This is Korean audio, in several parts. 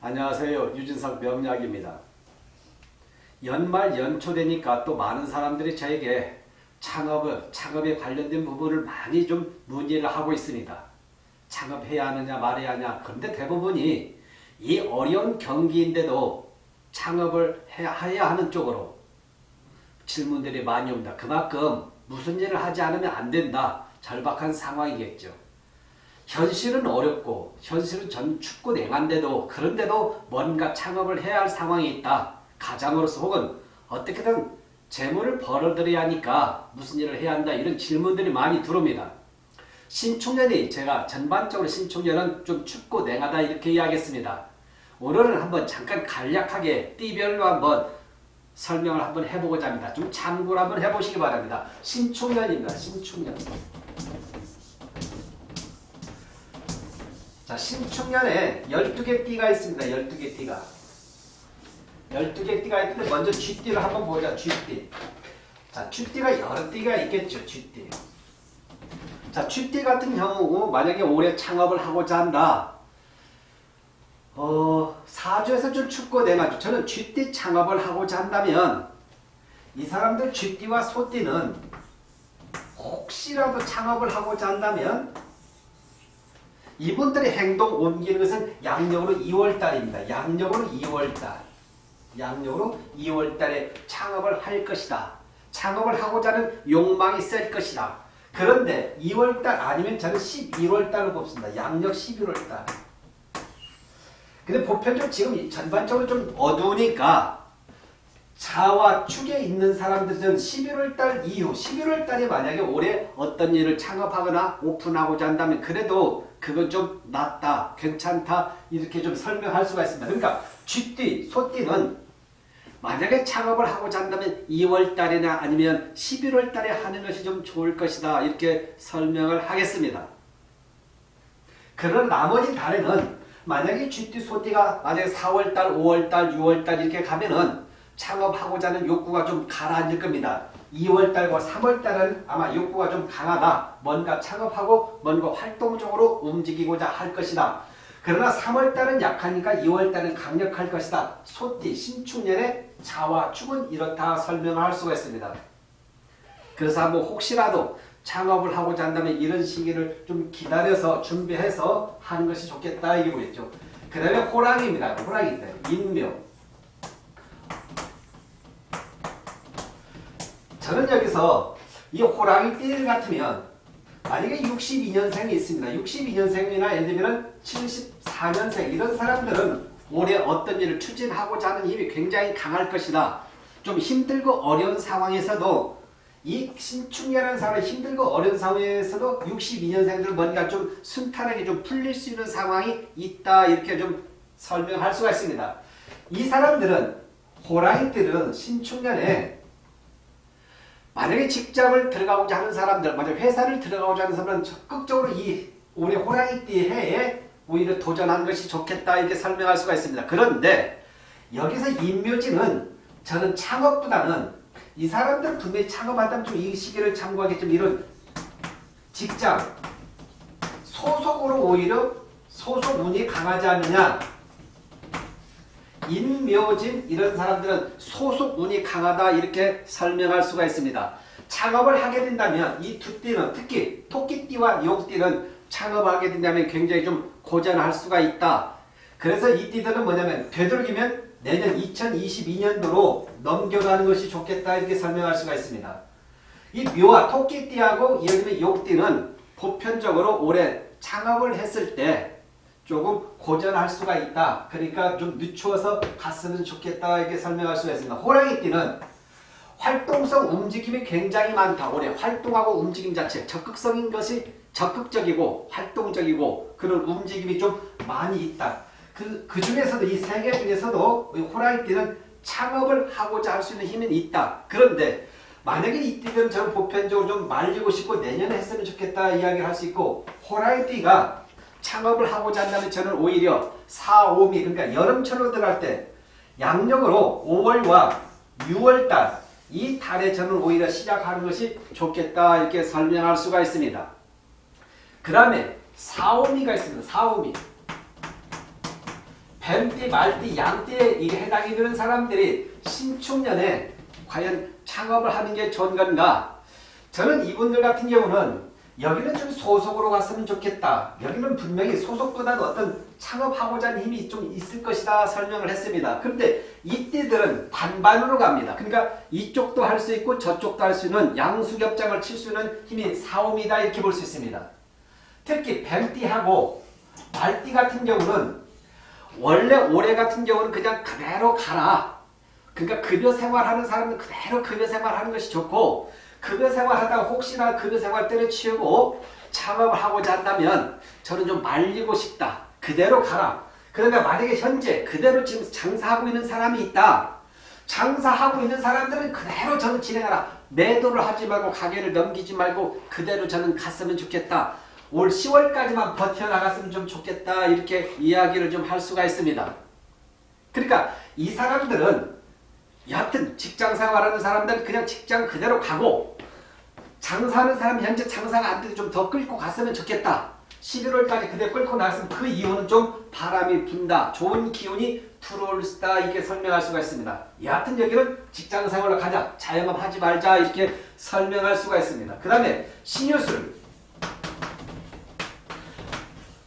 안녕하세요. 유진석 명약입니다. 연말 연초 되니까 또 많은 사람들이 저에게 창업을, 창업에 관련된 부분을 많이 좀 문의를 하고 있습니다. 창업해야 하느냐 말해야 하냐 그런데 대부분이 이 어려운 경기인데도 창업을 해야 하는 쪽으로 질문들이 많이 옵니다. 그만큼 무슨 일을 하지 않으면 안 된다. 절박한 상황이겠죠. 현실은 어렵고 현실은 전 춥고 냉한데도 그런데도 뭔가 창업을 해야 할 상황이 있다. 가장으로서 혹은 어떻게든 재물을 벌어들여야 하니까 무슨 일을 해야 한다. 이런 질문들이 많이 들어옵니다. 신축년이 제가 전반적으로 신축년은 좀 춥고 냉하다 이렇게 이야기했습니다. 오늘은 한번 잠깐 간략하게 띠별로 한번 설명을 한번 해보고자 합니다. 좀 참고를 한번 해보시기 바랍니다. 신축년입니다. 신축년. 자, 신축년에 12개 띠가 있습니다. 12개 띠가. 12개 띠가 있는데 먼저 쥐띠를 한번 보자. 쥐띠. 자, 쥐띠가 여러 띠가 있겠죠. 쥐띠. 자, 쥐띠 같은 경우 만약에 올해 창업을 하고자 한다. 어, 사주에서 좀 춥고 내마주. 저는 쥐띠 창업을 하고자 한다면 이 사람들 쥐띠와 소띠는 혹시라도 창업을 하고자 한다면 이분들의 행동 옮기는 것은 양력으로 2월달입니다. 양력으로 2월달. 양력으로 2월달에 창업을 할 것이다. 창업을 하고자 하는 욕망이 셀 것이다. 그런데 2월달 아니면 저는 11월달로 뽑습니다. 양력 11월달. 근데 보편적으로 지금 전반적으로 좀 어두우니까 자와 축에 있는 사람들은 11월달 이후 11월달에 만약에 올해 어떤 일을 창업하거나 오픈하고자 한다면 그래도 그건 좀 낫다 괜찮다 이렇게 좀 설명할 수가 있습니다. 그러니까 쥐띠 소띠는 만약에 창업을 하고자 한다면 2월달이나 아니면 11월달에 하는 것이 좀 좋을 것이다 이렇게 설명을 하겠습니다. 그런 나머지 달에는 만약에 쥐띠 소띠가 만약에 4월달 5월달 6월달 이렇게 가면은 창업하고자 하는 욕구가 좀 가라앉을 겁니다. 2월달과 3월달은 아마 욕구가 좀 강하다. 뭔가 창업하고 뭔가 활동적으로 움직이고자 할 것이다. 그러나 3월달은 약하니까 2월달은 강력할 것이다. 소띠, 신축년의 자와 축은 이렇다 설명을 할 수가 있습니다. 그래서 한번 혹시라도 창업을 하고자 한다면 이런 시기를 좀 기다려서 준비해서 하는 것이 좋겠다 이게 보겠죠. 그 다음에 호랑이입니다. 호랑이 때 인묘. 저는 여기서 이 호랑이 띠 같으면 만약에 62년생이 있습니다. 62년생이나 예를 들면 74년생 이런 사람들은 올해 어떤 일을 추진하고자 하는 힘이 굉장히 강할 것이다. 좀 힘들고 어려운 상황에서도 이 신축년한 사람이 힘들고 어려운 상황에서도 62년생들은 뭔가 좀 순탄하게 좀 풀릴 수 있는 상황이 있다 이렇게 좀 설명할 수가 있습니다. 이 사람들은 호랑이들은 신축년에 만약에 직장을 들어가고자 하는 사람들, 만약 회사를 들어가고자 하는 사람은 적극적으로 이 우리 호랑이띠 해에 오히려 도전하는 것이 좋겠다 이렇게 설명할 수가 있습니다. 그런데 여기서 인묘지는 저는 창업보다는 이 사람들 분명히 창업한다면 좀 이 시기를 참고하겠지만 이런 직장 소속으로 오히려 소속 운이 강하지 않느냐 인묘진 이런 사람들은 소속 운이 강하다 이렇게 설명할 수가 있습니다. 창업을 하게 된다면 이 두 띠는 특히 토끼띠와 용띠는 창업하게 된다면 굉장히 좀 고전할 수가 있다. 그래서 이 띠들은 뭐냐면 되도록이면 내년 2022년도로 넘겨가는 것이 좋겠다 이렇게 설명할 수가 있습니다. 이 묘와 토끼띠하고 예를 들면 용띠는 보편적으로 올해 창업을 했을 때 조금 고전할 수가 있다. 그러니까 좀 늦추어서 갔으면 좋겠다. 이렇게 설명할 수가 있습니다. 호랑이띠는 활동성 움직임이 굉장히 많다. 올해 활동하고 움직임 자체 적극성인 것이 적극적이고 활동적이고 그런 움직임이 좀 많이 있다. 그, 그 중에서도 이 세 개 중에서도 호랑이띠는 창업을 하고자 할 수 있는 힘은 있다. 그런데 만약에 이 띠는 저는 보편적으로 좀 말리고 싶고 내년에 했으면 좋겠다 이야기를 할 수 있고 호랑이띠가 창업을 하고자 한다면 저는 오히려 4, 5미 그러니까 여름철로 들어갈 때 양력으로 5월과 6월달 이 달에 저는 오히려 시작하는 것이 좋겠다 이렇게 설명할 수가 있습니다. 그 다음에 4, 5미가 있습니다. 4, 5미 뱀띠, 말띠, 양띠에 해당이 되는 사람들이 신축년에 과연 창업을 하는 게 좋은 건가? 저는 이분들 같은 경우는 여기는 좀 소속으로 갔으면 좋겠다. 여기는 분명히 소속보다는 어떤 창업하고자 하는 힘이 좀 있을 것이다 설명을 했습니다. 그런데 이때들은 반반으로 갑니다. 그러니까 이쪽도 할 수 있고 저쪽도 할 수 있는 양수겹장을 칠 수 있는 힘이 사오이다 이렇게 볼 수 있습니다. 특히 뱀띠하고 말띠 같은 경우는 원래 올해 같은 경우는 그냥 그대로 가라. 그러니까 급여 생활하는 사람은 그대로 급여 생활하는 것이 좋고 급여 생활하다가 혹시나 급여 생활 때려치우고 창업을 하고자 한다면 저는 좀 말리고 싶다. 그대로 가라. 그러니까 만약에 현재 그대로 지금 장사하고 있는 사람이 있다. 장사하고 있는 사람들은 그대로 저는 진행하라. 매도를 하지 말고 가게를 넘기지 말고 그대로 저는 갔으면 좋겠다. 올 10월까지만 버텨나갔으면 좀 좋겠다. 이렇게 이야기를 좀 할 수가 있습니다. 그러니까 이 사람들은 여하튼 직장 생활하는 사람들은 그냥 직장 그대로 가고 장사하는 사람 현재 장사가 안 돼도 좀 더 끌고 갔으면 좋겠다. 11월까지 그대 끌고 나갔으면 그 이유는 좀 바람이 분다. 좋은 기운이 들어올 수다. 이렇게 설명할 수가 있습니다. 여하튼 여기는 직장 생활로 가자. 자영업 하지 말자. 이렇게 설명할 수가 있습니다. 그 다음에 신유술.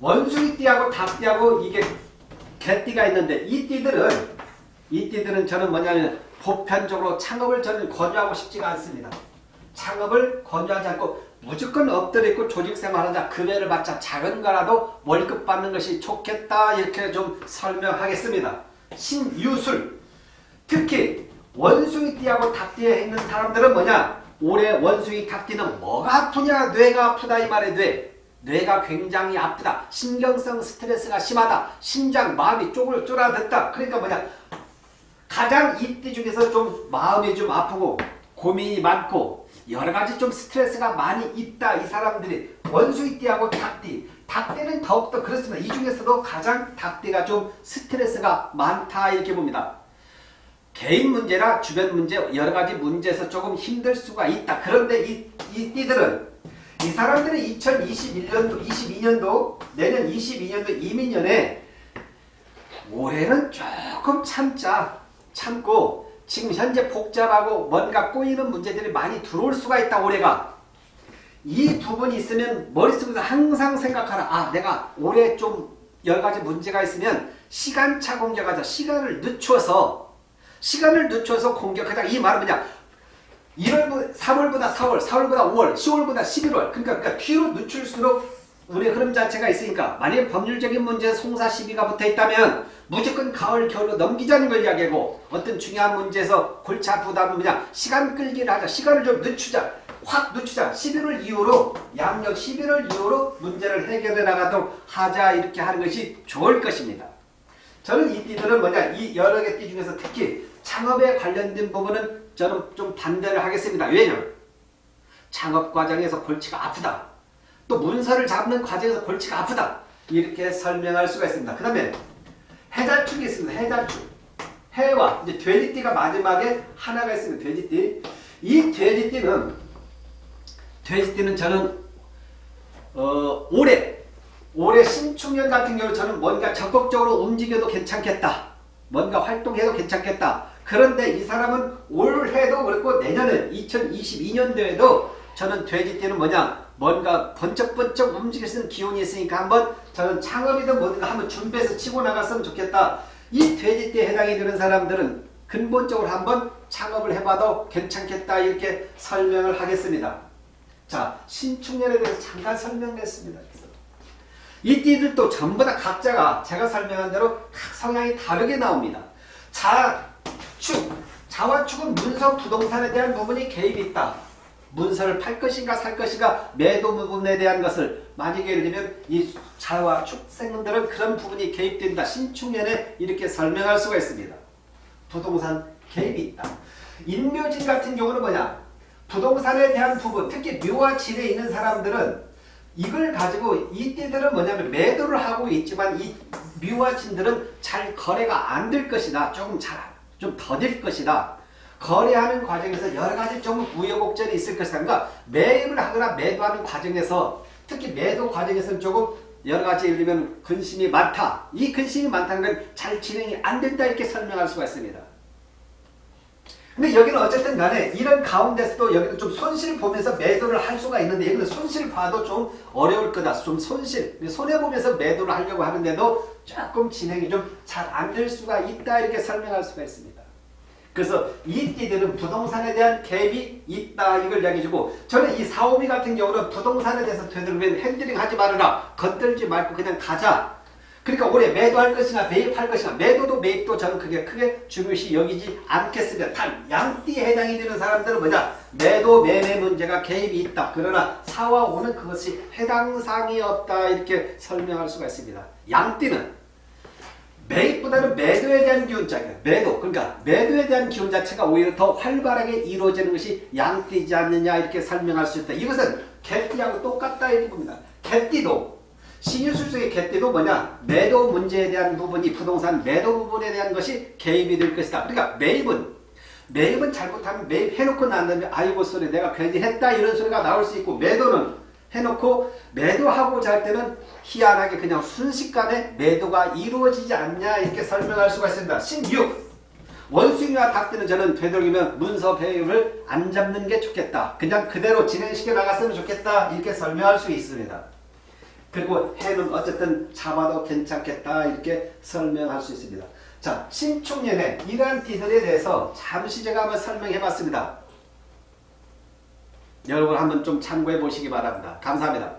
원숭이띠하고 닭띠하고 이게 개띠가 있는데 이 띠들은 이 띠들은 저는 뭐냐면 보편적으로 창업을 저는 권유하고 싶지가 않습니다. 창업을 권유하지 않고 무조건 엎드려 있고 조직생활하자 급여를 받자 작은 거라도 월급 받는 것이 좋겠다 이렇게 좀 설명하겠습니다. 신유술. 특히 원숭이띠하고 닭띠에 있는 사람들은 뭐냐? 올해 원숭이 닭띠는 뭐가 아프냐? 뇌가 아프다 이 말에 뇌. 뇌가 굉장히 아프다. 신경성 스트레스가 심하다. 심장 마음이 쪼글 쪼라듣다. 그러니까 뭐냐 가장 이띠 중에서 좀 마음이 좀 아프고 고민이 많고 여러 가지 좀 스트레스가 많이 있다 이 사람들이 원숭이띠하고 닭띠 닭띠는 더욱더 그렇습니다. 이 중에서도 가장 닭띠가 좀 스트레스가 많다 이렇게 봅니다. 개인 문제나 주변 문제 여러 가지 문제에서 조금 힘들 수가 있다. 그런데 이, 이 띠들은 이 사람들은 2021년도 22년도 내년 22년도 이민년에 올해는 조금 참자 참고 지금 현재 복잡하고 뭔가 꼬이는 문제들이 많이 들어올 수가 있다 올해가. 이 부분이 있으면 머릿속에서 항상 생각하라. 아 내가 올해 좀 여러가지 문제가 있으면 시간차 공격하자. 시간을 늦춰서 시간을 늦춰서 공격하자. 이 말은 뭐냐? 1월, 3월보다 4월, 4월보다 5월, 10월보다 11월. 그러니까, 그러니까 뒤로 늦출수록 우리 흐름 자체가 있으니까 만약에 법률적인 문제 송사 시비가 붙어 있다면 무조건 가을 겨울로 넘기자는 걸 이야기하고 어떤 중요한 문제에서 골치 아프다면 그냥 시간 끌기를 하자 시간을 좀 늦추자 확 늦추자 11월 이후로 양력 11월 이후로 문제를 해결해 나가도록 하자 이렇게 하는 것이 좋을 것입니다. 저는 이 띠들은 뭐냐 이 여러 개 띠 중에서 특히 창업에 관련된 부분은 저는 좀 반대를 하겠습니다. 왜냐면 창업 과정에서 골치가 아프다. 또 문서를 잡는 과정에서 골치가 아프다. 이렇게 설명할 수가 있습니다. 그 다음에 해자축이 있습니다. 해자축. 해와 이제 돼지띠가 마지막에 하나가 있습니다. 돼지띠. 이 돼지띠는 돼지띠는 저는 어, 올해 올해 신축년 같은 경우 저는 뭔가 적극적으로 움직여도 괜찮겠다. 뭔가 활동해도 괜찮겠다. 그런데 이 사람은 올해도 그렇고 내년에 2022년도에도 저는 돼지띠는 뭐냐 뭔가 번쩍번쩍 움직일 수 있는 기운이 있으니까 한번 저는 창업이든 뭐든 한번 준비해서 치고 나갔으면 좋겠다. 이 돼지띠에 해당이 되는 사람들은 근본적으로 한번 창업을 해봐도 괜찮겠다 이렇게 설명을 하겠습니다. 자 신축년에 대해서 잠깐 설명했습니다. 이 띠들도 전부 다 각자가 제가 설명한 대로 각 성향이 다르게 나옵니다. 자축, 자와축은 문서 부동산에 대한 부분이 개입이 있다. 문서를 팔 것인가 살 것인가 매도 부분에 대한 것을 만약에 예를 들면 이 자와 축생들은 그런 부분이 개입된다. 신축년에 이렇게 설명할 수가 있습니다. 부동산 개입이 있다. 인묘진 같은 경우는 뭐냐? 부동산에 대한 부분, 특히 묘와 진에 있는 사람들은 이걸 가지고 이 띠들은 뭐냐면 매도를 하고 있지만 이 묘와 진들은 잘 거래가 안 될 것이다. 조금 잘 좀 더딜 것이다. 거래하는 과정에서 여러 가지 좀 우여곡절이 있을. 그러니까 매입을 하거나 매도하는 과정에서 특히 매도 과정에서는 조금 여러 가지 예를 들면 근심이 많다. 이 근심이 많다는 건 잘 진행이 안 된다 이렇게 설명할 수가 있습니다. 근데 여기는 어쨌든 간에 이런 가운데서도 여기는 좀 손실 보면서 매도를 할 수가 있는데 여기는 손실 봐도 좀 어려울 거다. 좀 손실, 손해보면서 매도를 하려고 하는데도 조금 진행이 좀 잘 안 될 수가 있다 이렇게 설명할 수가 있습니다. 그래서 이 띠들은 부동산에 대한 갭이 있다 이걸 이야기해주고 저는 이 사오미 같은 경우는 부동산에 대해서 되도록이면 handling 하지 말아라 건들지 말고 그냥 가자 그러니까 올해 매도할 것이나 매입할 것이나 매도도 매입도 저는 그게 크게 중요시 여기지 않겠습니다. 단 양띠에 해당이 되는 사람들은 뭐냐 매도 매매 문제가 개입이 있다. 그러나 사와 오는 그것이 해당 사항이 없다 이렇게 설명할 수가 있습니다. 양띠는 매입보다는 매도에 대한 기운자예요. 매도. 그러니까 매도에 대한 기운 자체가 오히려 더 활발하게 이루어지는 것이 양띠지 않느냐 이렇게 설명할 수 있다. 이것은 개띠하고 똑같다 이 부분입니다. 개띠도 신유술 속의 개띠도 뭐냐 매도 문제에 대한 부분이 부동산 매도 부분에 대한 것이 개입이 될 것이다. 그러니까 매입은 매입은 잘못하면 매입해놓고 난 다음에 아이고 소리 내가 괜히 했다 이런 소리가 나올 수 있고 매도는 해놓고 매도하고자 할 때는 희한하게 그냥 순식간에 매도가 이루어지지 않냐 이렇게 설명할 수가 있습니다. 16. 원숭이와 닭들은 저는 되도록이면 문서 배임을 안 잡는 게 좋겠다. 그냥 그대로 진행시켜 나갔으면 좋겠다. 이렇게 설명할 수 있습니다. 그리고 해는 어쨌든 잡아도 괜찮겠다. 이렇게 설명할 수 있습니다. 자, 신축년에 이러한 띠들에 대해서 잠시 제가 한번 설명해 봤습니다. 여러분 한번 좀 참고해 보시기 바랍니다. 감사합니다.